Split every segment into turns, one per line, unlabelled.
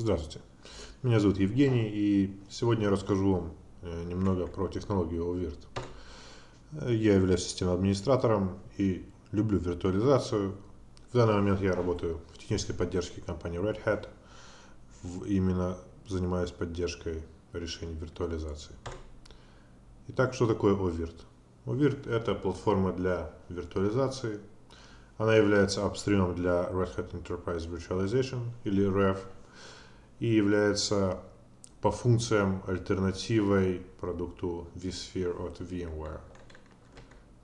Здравствуйте, меня зовут Евгений и сегодня я расскажу вам э, немного про технологию OVIRT. Я являюсь системным администратором и люблю виртуализацию. В данный момент я работаю в технической поддержке компании Red Hat. Именно занимаюсь поддержкой решений виртуализации. Итак, что такое OVIRT? OVIRT это платформа для виртуализации. Она является апстримом для Red Hat Enterprise Virtualization или REV и является по функциям альтернативой продукту vSphere от VMware.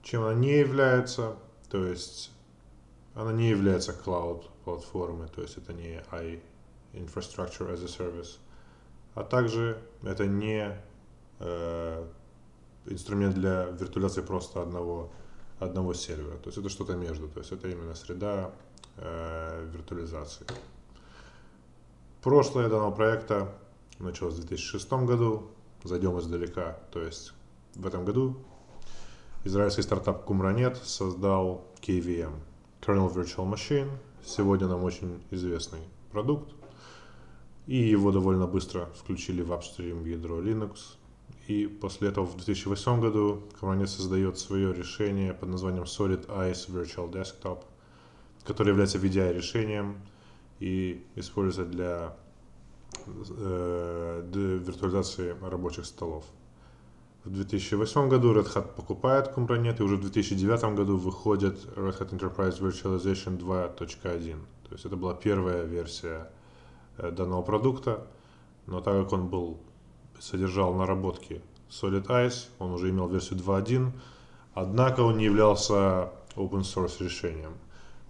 Чем она не является, то есть она не является cloud платформой, то есть это не I Infrastructure as a Service, а также это не э, инструмент для виртуализации просто одного, одного сервера, то есть это что-то между, то есть это именно среда э, виртуализации. Прошлое данного проекта началось в 2006 году. Зайдем издалека. То есть в этом году израильский стартап Kumranet создал KVM, Kernel Virtual Machine. Сегодня нам очень известный продукт. И его довольно быстро включили в апстрим ядро Linux. И после этого в 2008 году Kumranet создает свое решение под названием Solid Ice Virtual Desktop, которое является VDI решением, и используется для, э, для виртуализации рабочих столов. В 2008 году Red Hat покупает Kubernetes, и уже в 2009 году выходит Red Hat Enterprise Virtualization 2.1. То есть это была первая версия э, данного продукта, но так как он был, содержал наработки Solid Ice, он уже имел версию 2.1, однако он не являлся open source решением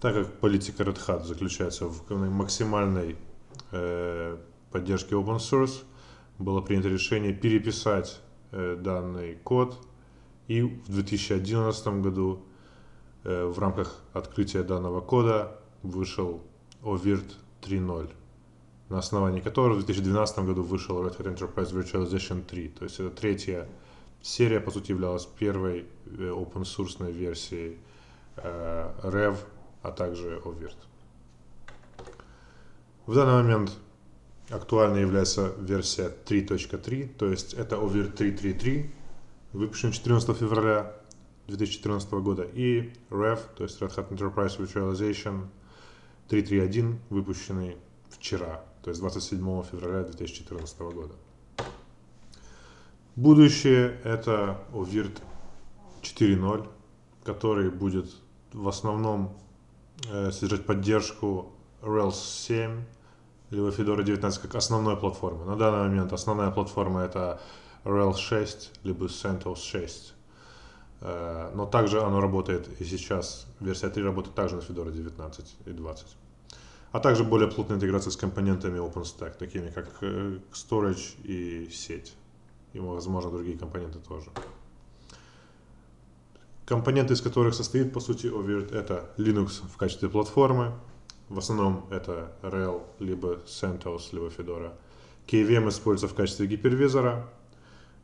так как политика Red Hat заключается в максимальной э, поддержке open source, было принято решение переписать э, данный код, и в 2011 году э, в рамках открытия данного кода вышел OVIRT 3.0, на основании которого в 2012 году вышел Red Hat Enterprise Virtualization 3. То есть это третья серия, по сути, являлась первой э, open source версией э, REV а также OVIRT. В данный момент актуальной является версия 3.3, то есть это OVIRT 3.3.3, выпущен 14 февраля 2014 года, и REV, то есть Red Hat Enterprise Virtualization 3.3.1, выпущенный вчера, то есть 27 февраля 2014 года. Будущее это OVIRT 4.0, который будет в основном содержать поддержку Rails 7 либо Fedora 19 как основной платформы. На данный момент основная платформа это Rails 6 либо CentOS 6. Э, но также оно работает и сейчас, версия 3 работает также на Fedora 19 и 20. А также более плотная интеграция с компонентами OpenStack, такими как э, Storage и сеть. И, возможно, другие компоненты тоже. Компоненты, из которых состоит, по сути, OVIRT, это Linux в качестве платформы. В основном это RHEL, либо CentOS, либо Fedora. KVM используется в качестве гипервизора.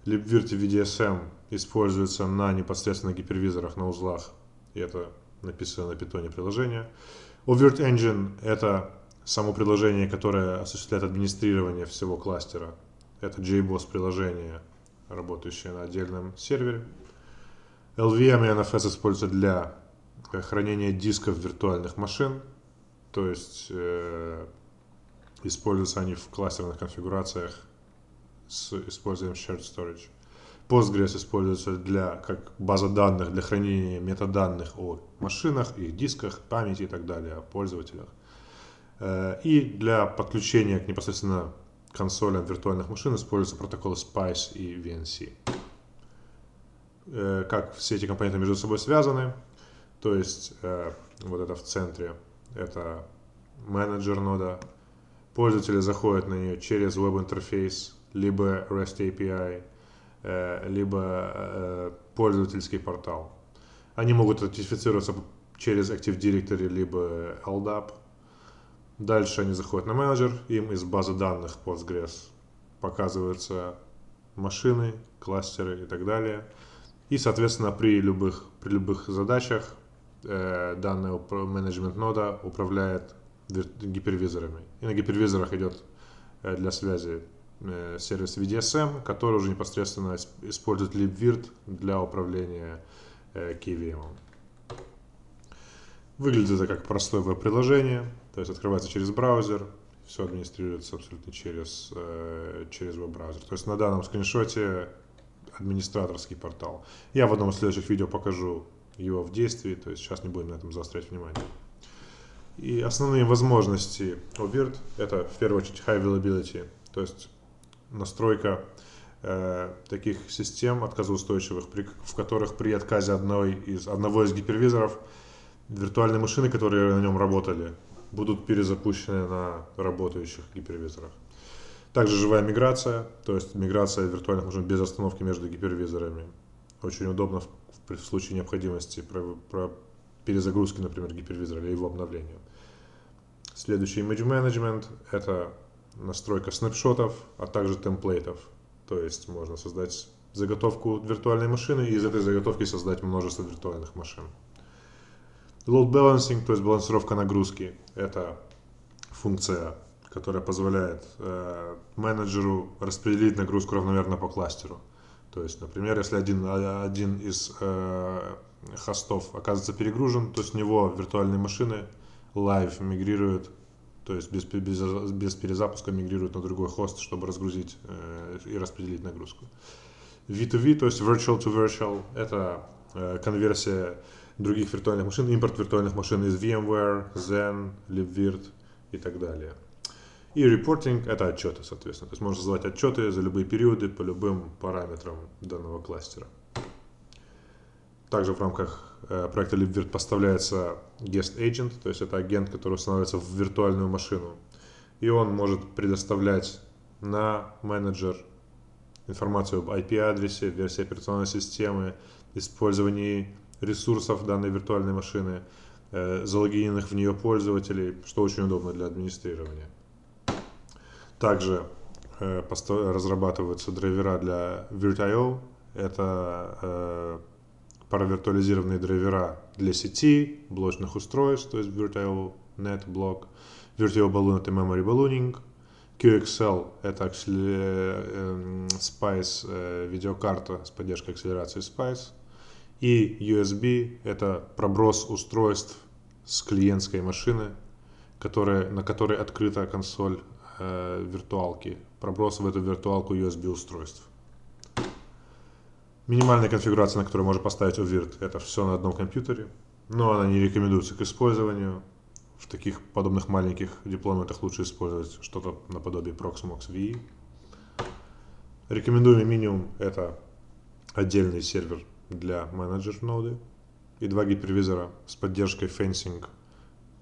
LibVirt VDSM используется на непосредственно гипервизорах на узлах. И это написано на питоне приложение. OVIRT Engine – это само приложение, которое осуществляет администрирование всего кластера. Это JBoss приложение, работающее на отдельном сервере. LVM и NFS используются для э, хранения дисков виртуальных машин, то есть э, используются они в кластерных конфигурациях с использованием Shared Storage. Postgres используется для, как база данных для хранения метаданных о машинах, их дисках, памяти и так далее, о пользователях. Э, и для подключения к непосредственно консолям виртуальных машин используются протоколы SPICE и VNC. Э, как все эти компоненты между собой связаны. То есть э, вот это в центре, это менеджер нода. Пользователи заходят на нее через веб-интерфейс, либо REST API, э, либо пользовательский портал. Они могут аутентифицироваться через Active Directory, либо LDAP. Дальше они заходят на менеджер, им из базы данных Postgres показываются машины, кластеры и так далее. И, соответственно, при любых, при любых задачах э, данная менеджмент нода управляет гипервизорами. И на гипервизорах идет для связи сервис VDSM, который уже непосредственно использует libvirt для управления KVM. Выглядит это как простое веб-приложение, то есть открывается через браузер, все администрируется абсолютно через, э, через веб-браузер. То есть на данном скриншоте администраторский портал. Я в одном из следующих видео покажу его в действии, то есть сейчас не будем на этом заострять внимание. И основные возможности OVIRT это в первую очередь High Availability, то есть настройка э, таких систем отказоустойчивых, при, в которых при отказе одной из, одного из гипервизоров виртуальные машины, которые на нем работали, будут перезапущены на работающих гипервизорах. Также живая миграция, то есть миграция виртуальных машин без остановки между гипервизорами. Очень удобно в, в случае необходимости про, про перезагрузки, например, гипервизора или его обновления. Следующий Image Management – это настройка снапшотов, а также темплейтов. То есть можно создать заготовку виртуальной машины и из этой заготовки создать множество виртуальных машин. Load balancing, то есть балансировка нагрузки, это функция, которая позволяет э, менеджеру распределить нагрузку равномерно по кластеру. То есть, например, если один, один из э, хостов оказывается перегружен, то с него виртуальные машины live мигрируют, то есть без, без, без перезапуска мигрируют на другой хост, чтобы разгрузить э, и распределить нагрузку. V2V, то есть virtual to virtual, это э, конверсия других виртуальных машин, импорт виртуальных машин из VMware, Zen, LibVirt и так далее. И репортинг – это отчеты, соответственно. То есть можно создавать отчеты за любые периоды по любым параметрам данного кластера. Также в рамках э, проекта LibVirt поставляется Guest Agent, то есть это агент, который устанавливается в виртуальную машину. И он может предоставлять на менеджер информацию об IP-адресе, версии операционной системы, использовании ресурсов данной виртуальной машины, э, залогиненных в нее пользователей, что очень удобно для администрирования. Также э, разрабатываются драйвера для Virt.io. Это э, паравиртуализированные драйвера для сети, блочных устройств, то есть Virt.io, NetBlock, Virt.io Balloon это Memory Ballooning, QXL это Spice видеокарта с поддержкой акселерации Spice, и USB – это проброс устройств с клиентской машины, которая, на которой открыта консоль э, виртуалки. Проброс в эту виртуалку USB устройств. Минимальная конфигурация, на которую можно поставить UVIRT, это все на одном компьютере, но она не рекомендуется к использованию. В таких подобных маленьких дипломатах лучше использовать что-то наподобие Proxmox VE. Рекомендуемый минимум это отдельный сервер для менеджер ноды и два гипервизора с поддержкой fencing.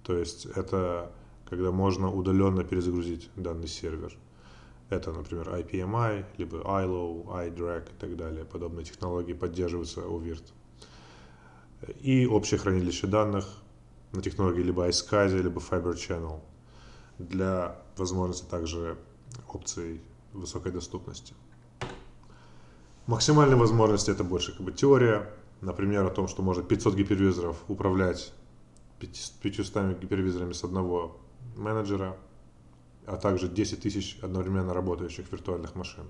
То есть это когда можно удаленно перезагрузить данный сервер. Это, например, IPMI, либо ILO, iDrag и так далее. Подобные технологии поддерживаются у VIRT. И общее хранилище данных на технологии либо iSCSI, либо Fiber Channel для возможности также опций высокой доступности. Максимальные возможности это больше как бы теория. Например, о том, что можно 500 гипервизоров управлять 500 гипервизорами с одного менеджера, а также 10 тысяч одновременно работающих виртуальных машин.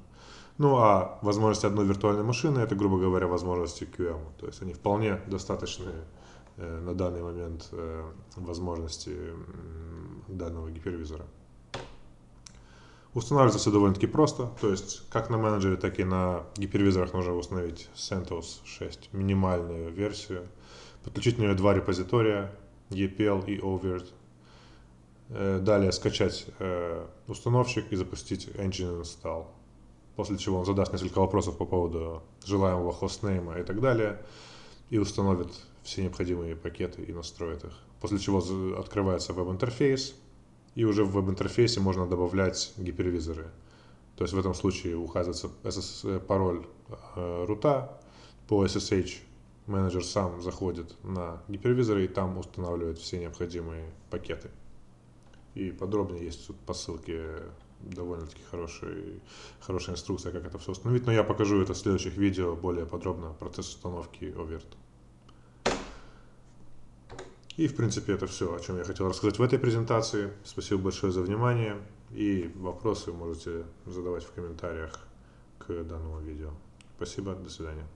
Ну а возможности одной виртуальной машины, это, грубо говоря, возможности QM. То есть они вполне достаточны э, на данный момент э, возможности данного гипервизора. Устанавливается все довольно-таки просто, то есть как на менеджере, так и на гипервизорах нужно установить CentOS 6, минимальную версию, подключить на нее два репозитория, EPL и OVIRT, э, далее скачать э, установщик и запустить Engine Install, после чего он задаст несколько вопросов по поводу желаемого хостнейма и так далее, и установит все необходимые пакеты и настроит их, после чего открывается веб-интерфейс, и уже в веб-интерфейсе можно добавлять гипервизоры. То есть в этом случае указывается SS, пароль э, рута по SSH. Менеджер сам заходит на гипервизоры и там устанавливает все необходимые пакеты. И подробнее есть тут по ссылке довольно-таки хорошая, хорошая инструкция, как это все установить. Но я покажу это в следующих видео более подробно, процесс установки OVIRT. И, в принципе, это все, о чем я хотел рассказать в этой презентации. Спасибо большое за внимание. И вопросы можете задавать в комментариях к данному видео. Спасибо, до свидания.